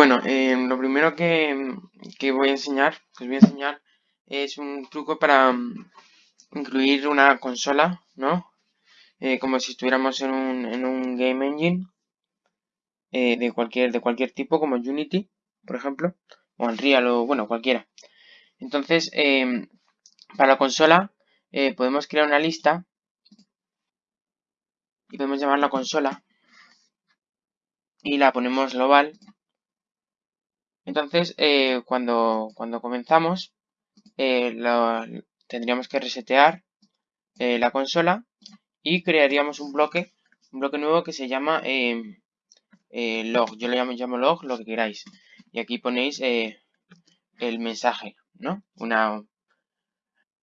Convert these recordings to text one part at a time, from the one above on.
bueno, eh, lo primero que, voy a enseñar, que os voy a enseñar, es un truco para mm, incluir una consola, ¿no? Eh, como si estuviéramos en un, en un game engine eh, de, cualquier, de cualquier tipo, como Unity, por ejemplo, o Unreal, o bueno, cualquiera. Entonces, em, para la consola, podemos crear una lista y podemos llamar la consola y la ponemos global entonces, eh, cuando, cuando comenzamos, eh, tendríamos que resetear eh, la consola y crearíamos un bloque, un bloque nuevo que se llama log. Yo lo llamo, log, lo que queráis. Y aquí ponéis el mensaje, ¿no? Una,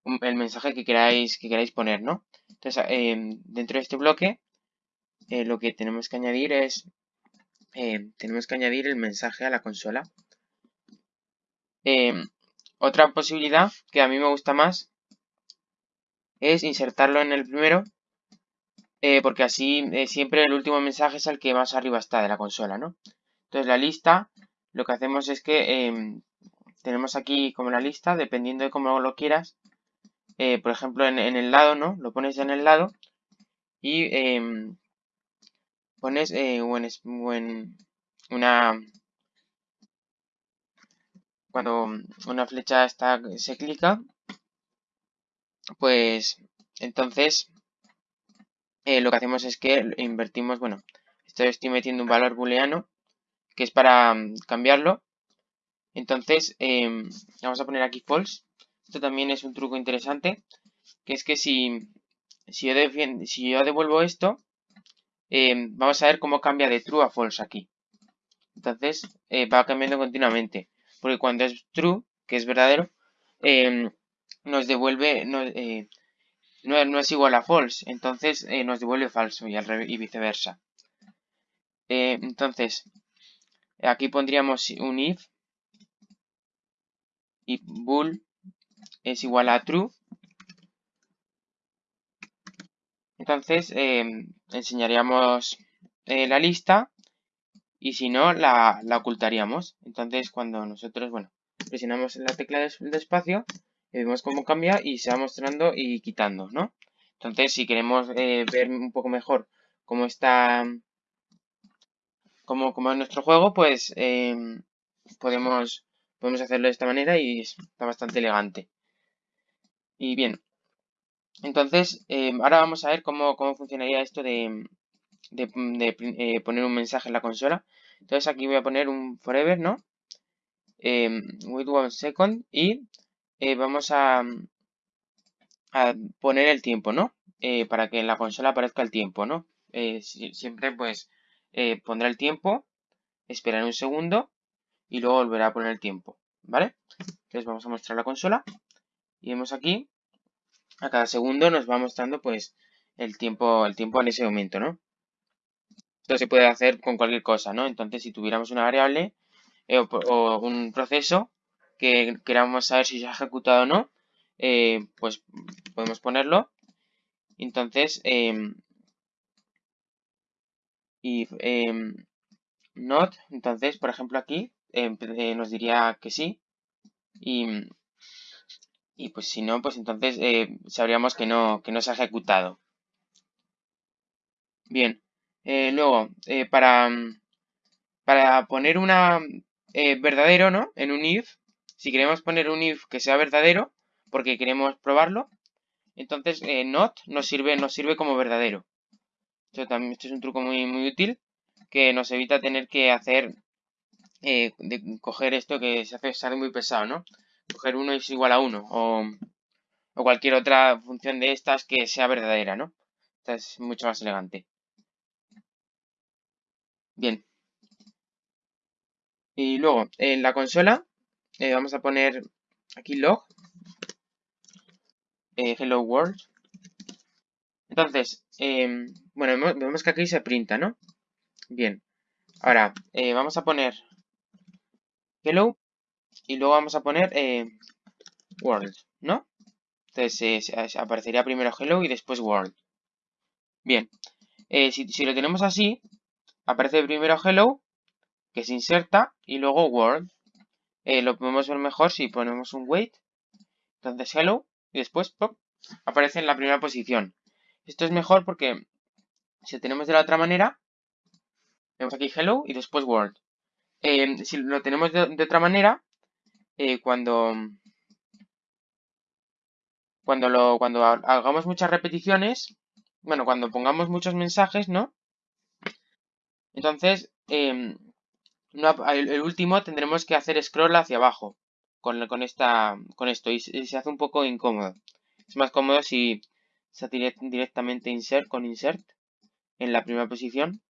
el mensaje que queráis, que queráis poner, ¿no? Entonces, dentro de este bloque, lo que tenemos que añadir es, tenemos que añadir el mensaje a la consola. Em, otra posibilidad que a mí me gusta más es insertarlo en el primero eh, porque así eh, siempre el último mensaje es el que más arriba está de la consola, ¿no? Entonces la lista, lo que hacemos es que em, tenemos aquí como la lista, dependiendo de cómo lo quieras, eh, por ejemplo en, el lado, ¿no? Lo pones en el lado y em, pones buen, una, cuando una flecha está, se clica, pues entonces eh, lo que hacemos es que invertimos, bueno, estoy metiendo un valor booleano que es para mm, cambiarlo. Entonces, em, vamos a poner aquí false. Esto también es un truco interesante, que es que si, si, yo, si yo devuelvo esto, em, vamos a ver cómo cambia de true a false aquí. Entonces, eh, va cambiando continuamente porque cuando es true, que es verdadero, em, nos devuelve, eh, no, es igual a false, entonces eh, nos devuelve falso y, al y viceversa. Eh, entonces, aquí pondríamos un if y bool es igual a true. Entonces, em, enseñaríamos la lista y si no, la, ocultaríamos. Entonces, cuando nosotros, bueno, presionamos la tecla de, espacio, vemos cómo cambia y se va mostrando y quitando, ¿no? Entonces, si queremos eh, ver un poco mejor cómo está, cómo, cómo es nuestro juego, pues em, podemos, podemos hacerlo de esta manera y está bastante elegante. Y bien, entonces, em, ahora vamos a ver cómo, cómo funcionaría esto de, de, eh, poner un mensaje en la consola. Entonces aquí voy a poner un forever, ¿no? Eh, with one second y eh, vamos a, a, poner el tiempo, ¿no? Eh, para que en la consola aparezca el tiempo, ¿no? siempre pues pondrá el tiempo, esperar un segundo y luego volverá a poner el tiempo, ¿vale? Entonces vamos a mostrar la consola y vemos aquí a cada segundo nos va mostrando pues el tiempo, el tiempo en ese momento, ¿no? Esto se puede hacer con cualquier cosa, ¿no? Entonces, si tuviéramos una variable eh, o, un proceso que queramos saber si se ha ejecutado o no, eh, pues podemos ponerlo. Entonces, em, y em, not, entonces, por ejemplo, aquí em, eh, nos diría que sí. Y, y pues si no, pues entonces sabríamos que no, que no se ha ejecutado. Bien, eh, luego, eh, para, para poner una eh, verdadero, ¿no? En un if, si queremos poner un if que sea verdadero, porque queremos probarlo, entonces not nos sirve, nos sirve como verdadero. Esto, también, esto es un truco muy, muy útil que nos evita tener que hacer, de coger esto que se hace, sale muy pesado, ¿no? Coger 1 es igual a 1 o, o cualquier otra función de estas que sea verdadera, ¿no? Esta es mucho más elegante. Bien. Y luego, en la consola, eh, vamos a poner aquí log, eh, hello world. Entonces, em, bueno, vemos que aquí se printa, ¿no? Bien. Ahora, eh, vamos a poner hello y luego vamos a poner world, ¿no? Entonces, aparecería primero hello y después world. Bien. si lo tenemos así, aparece primero hello, que se inserta y luego word. Eh, lo podemos ver mejor si ponemos un wait. Entonces hello y después pop, aparece en la primera posición. Esto es mejor porque si tenemos de la otra manera, vemos aquí hello y después word. Eh, si lo tenemos de, otra manera, eh, cuando, cuando, lo, cuando hagamos muchas repeticiones, bueno, cuando pongamos muchos mensajes, ¿no? Entonces, em, el, último tendremos que hacer scroll hacia abajo con, esta, con esto y, se hace un poco incómodo. Es más cómodo si se hace directamente insert con insert en la primera posición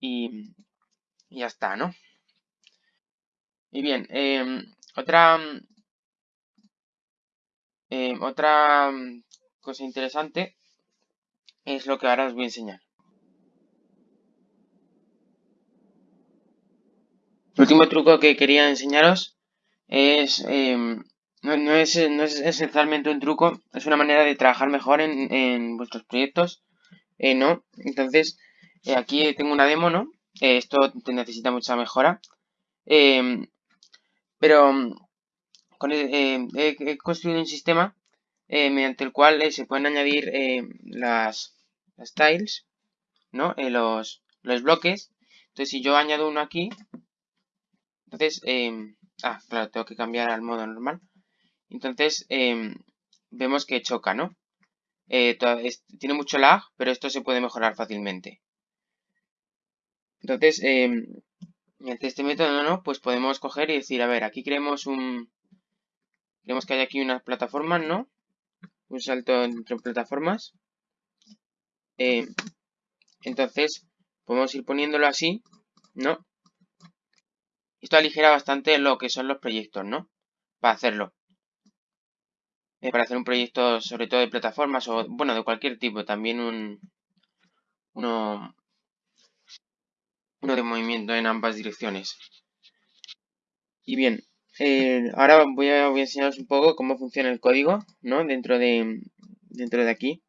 y, ya está, ¿no? Y bien, em, otra, em, otra cosa interesante es lo que ahora os voy a enseñar. El último truco que quería enseñaros es, em, no, es, esencialmente un truco, es una manera de trabajar mejor en, vuestros proyectos, eh, ¿no? Entonces, eh, aquí tengo una demo, ¿no? Eh, esto necesita mucha mejora. Em, pero con, he, construido un sistema mediante el cual se pueden añadir las, las, tiles, ¿no? los, los bloques. Entonces, si yo añado uno aquí, entonces, em, ah, claro, tengo que cambiar al modo normal. Entonces, em, vemos que choca, ¿no? Eh, tiene mucho lag, pero esto se puede mejorar fácilmente. Entonces, eh, mediante este método, ¿no? Pues podemos coger y decir, a ver, aquí queremos un... Queremos que haya aquí unas plataformas, ¿no? Un salto entre plataformas. entonces, podemos ir poniéndolo así, ¿no? Esto aligera bastante lo que son los proyectos, ¿no? Para hacerlo. Eh, para hacer un proyecto sobre todo de plataformas o, bueno, de cualquier tipo. También un... Uno, uno de movimiento en ambas direcciones. Y bien, eh, ahora voy a, voy a enseñaros un poco cómo funciona el código, ¿no? Dentro de, dentro de aquí.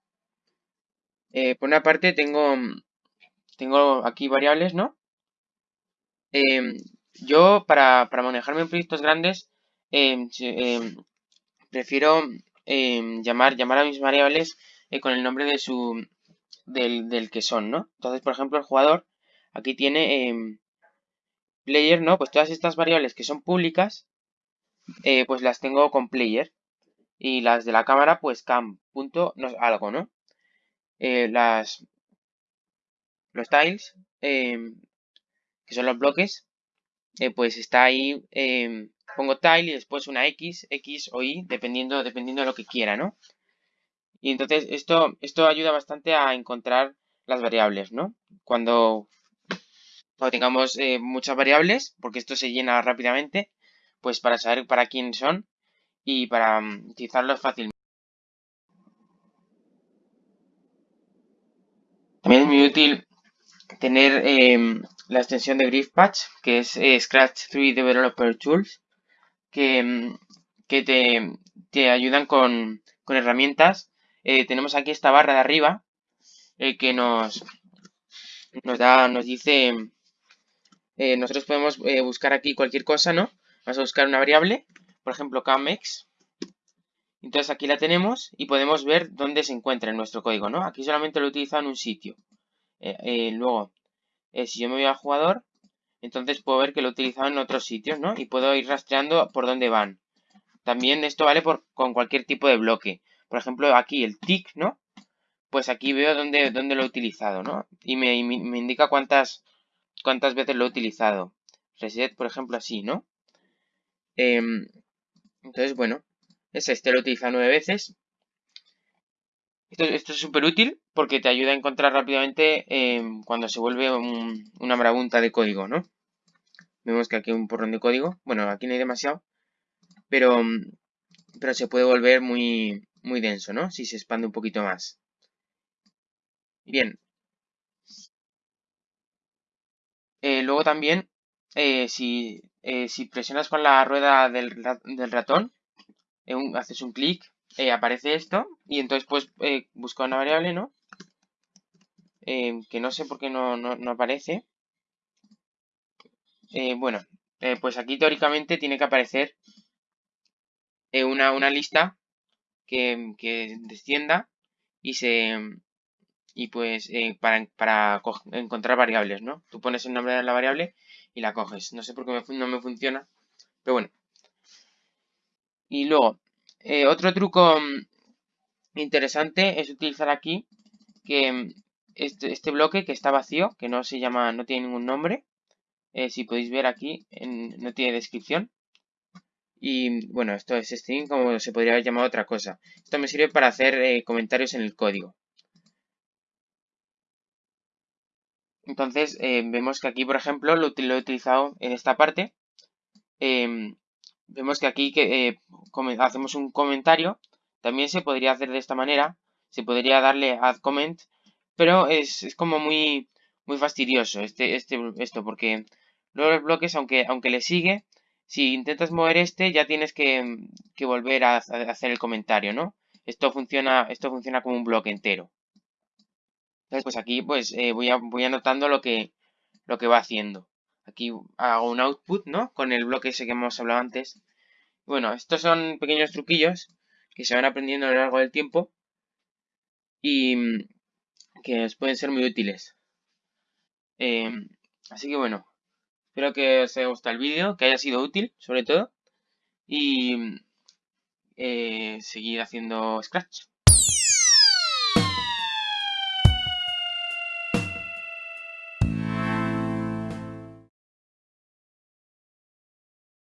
Eh, por una parte tengo, tengo aquí variables, ¿no? Yo, para, manejarme en proyectos grandes, em, em, prefiero em, llamar, llamar a mis variables eh, con el nombre de su del, que son, ¿no? Entonces, por ejemplo, el jugador aquí tiene player, ¿no? Pues todas estas variables que son públicas, eh, pues las tengo con player. Y las de la cámara, pues cam, punto, no, algo, ¿no? Eh, las, los tiles, que son los bloques, eh, pues está ahí, em, pongo tile y después una X, X o Y, dependiendo, dependiendo de lo que quiera, ¿no? Y entonces esto, esto ayuda bastante a encontrar las variables, ¿no? Cuando, tengamos eh, muchas variables, porque esto se llena rápidamente, pues para saber para quién son y para um, utilizarlos fácilmente. También es muy útil tener em, la extensión de GriffPatch, que es eh, Scratch 3 Developer Tools, que, em, que te, te, ayudan con, con herramientas. Eh, tenemos aquí esta barra de arriba eh, que nos, nos da, nos dice, nosotros podemos buscar aquí cualquier cosa, ¿no? Vamos a buscar una variable, por ejemplo, camex. Entonces aquí la tenemos y podemos ver dónde se encuentra en nuestro código, ¿no? Aquí solamente lo he en un sitio. Luego, eh, si yo me voy al jugador, entonces puedo ver que lo he utilizado en otros sitios, ¿no? Y puedo ir rastreando por dónde van. También esto vale por, con cualquier tipo de bloque. Por ejemplo, aquí el tick, ¿no? Pues aquí veo dónde, dónde lo he utilizado, ¿no? Y me, indica cuántas, cuántas veces lo he utilizado. Reset, por ejemplo, así, ¿no? Em, entonces, bueno, es este lo he utilizado nueve veces. Esto, es súper útil porque te ayuda a encontrar rápidamente em, cuando se vuelve una marabunta de código, ¿no? Vemos que aquí hay un porrón de código. Bueno, aquí no hay demasiado. Pero, pero se puede volver muy, muy denso, ¿no? Si se expande un poquito más. Bien. Eh, luego también, eh, si, eh, si, presionas con la rueda del, del ratón, haces un clic eh, aparece esto y entonces pues eh, busca una variable, ¿no? Eh, que no sé por qué no, no, aparece. eh, bueno, pues aquí teóricamente tiene que aparecer una, una, lista que, que, descienda y se y pues para, para encontrar variables, ¿no? Tú pones el nombre de la variable y la coges. No sé por qué no me funciona, pero bueno. Y luego, otro truco mm, interesante es utilizar aquí que mm, este, este, bloque que está vacío, que no se llama, no tiene ningún nombre. Eh, si podéis ver aquí, no tiene descripción. Y bueno, esto es string como se podría haber llamado otra cosa. Esto me sirve para hacer eh, comentarios en el código. Entonces, eh, vemos que aquí, por ejemplo, lo, he utilizado en esta parte. Vemos que aquí que, hacemos un comentario. También se podría hacer de esta manera. Se podría darle add comment pero es, como muy, muy fastidioso este, este, esto, porque luego los bloques, aunque, aunque le sigue, si intentas mover este, ya tienes que, volver a, hacer el comentario, ¿no? Esto funciona, esto funciona como un bloque entero. Entonces, pues aquí pues eh, voy, voy anotando lo que, lo que va haciendo. Aquí hago un output, ¿no? Con el bloque ese que hemos hablado antes. Bueno, estos son pequeños truquillos que se van aprendiendo a lo largo del tiempo. Y, que os pueden ser muy útiles. Em, así que bueno, espero que os haya gustado el vídeo, que haya sido útil sobre todo. Y eh, seguir haciendo Scratch.